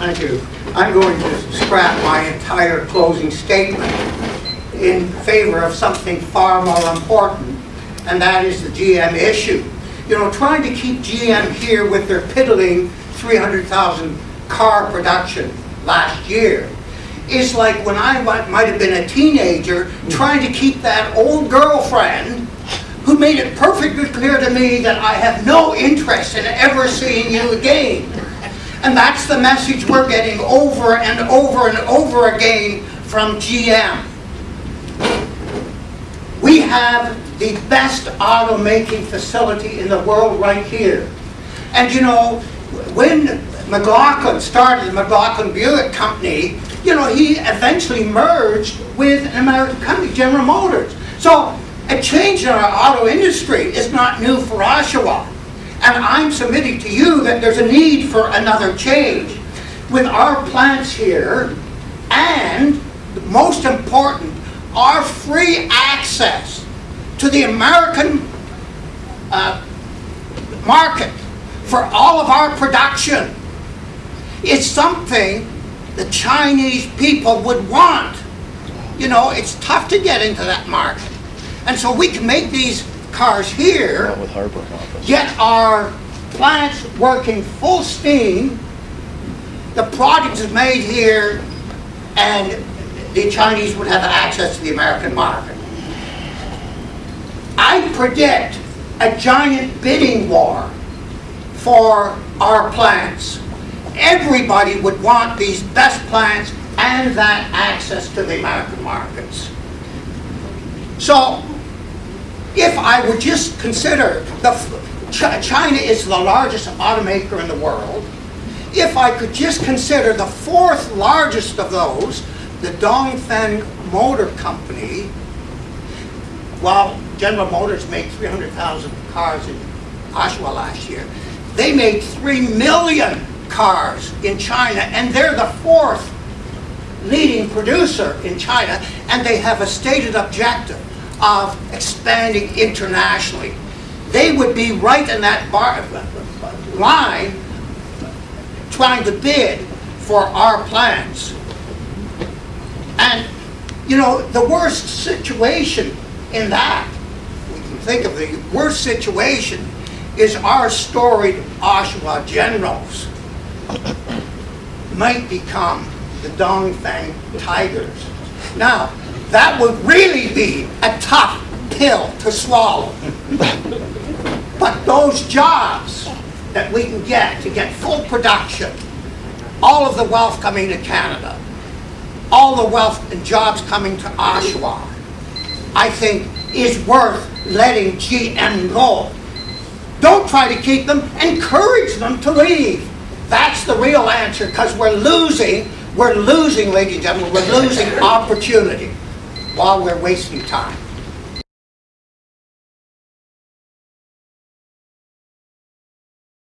Thank you. I'm going to scrap my entire closing statement in favor of something far more important, and that is the GM issue. You know, trying to keep GM here with their piddling 300,000 car production last year is like when I might might have been a teenager trying to keep that old girlfriend who made it perfectly clear to me that I have no interest in ever seeing you again. And that's the message we're getting over and over and over again from GM. We have the best automaking facility in the world right here. And you know, when McLaughlin started the McLaughlin Buick Company, you know, he eventually merged with an American company, General Motors. So a change in our auto industry is not new for Oshawa. And I'm submitting to you that there's a need for another change. With our plants here, and most important, our free access to the American uh, market for all of our production is something the Chinese people would want. You know, it's tough to get into that market. And so we can make these cars here, Not with Harper office. our plants working full steam, the product is made here, and the Chinese would have access to the American market. I predict a giant bidding war for our plants. Everybody would want these best plants and that access to the American markets. So, if I would just consider the, Ch- China is the largest automaker in the world, if I could just consider the fourth largest of those, the Dongfeng Motor Company, while General Motors made 300,000 cars in Oshawa last year, they made 3 million cars in China, and they're the fourth leading producer in China, and they have a stated objective of expanding internationally. They would be right in that bar, line trying to bid for our plants. And, you know, the worst situation in that, we can think of the worst situation, is our storied Oshawa generals might become the Dongfeng Tigers. Now, that would really be a tough pill to swallow. But those jobs that we can get to get full production, all of the wealth coming to Canada, all the wealth and jobs coming to Oshawa, I think is worth letting GM go. Don't try to keep them, encourage them to leave. That's the real answer, because we're losing, we're losing, ladies and gentlemen, we're losing opportunity while we're wasting time.